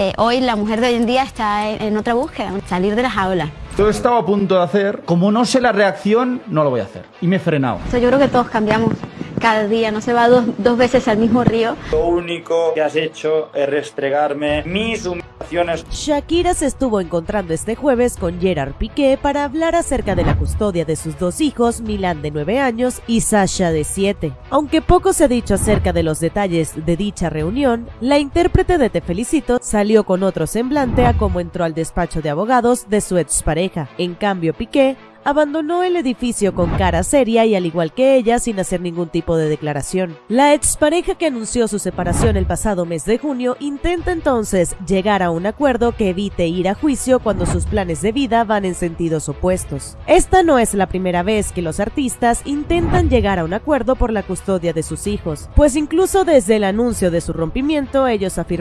Eh, hoy la mujer de hoy en día está en, en otra búsqueda, salir de las aulas. Lo he estado a punto de hacer. Como no sé la reacción, no lo voy a hacer. Y me he frenado. Yo creo que todos cambiamos cada día, no se va dos, dos veces al mismo río. Lo único que has hecho es restregarme mis Shakira se estuvo encontrando este jueves con Gerard Piqué para hablar acerca de la custodia de sus dos hijos, Milán de 9 años y Sasha de 7. Aunque poco se ha dicho acerca de los detalles de dicha reunión, la intérprete de Te Felicito salió con otro semblante a cómo entró al despacho de abogados de su expareja. En cambio, Piqué abandonó el edificio con cara seria y al igual que ella sin hacer ningún tipo de declaración. La expareja que anunció su separación el pasado mes de junio intenta entonces llegar a un acuerdo que evite ir a juicio cuando sus planes de vida van en sentidos opuestos. Esta no es la primera vez que los artistas intentan llegar a un acuerdo por la custodia de sus hijos, pues incluso desde el anuncio de su rompimiento ellos afirmaron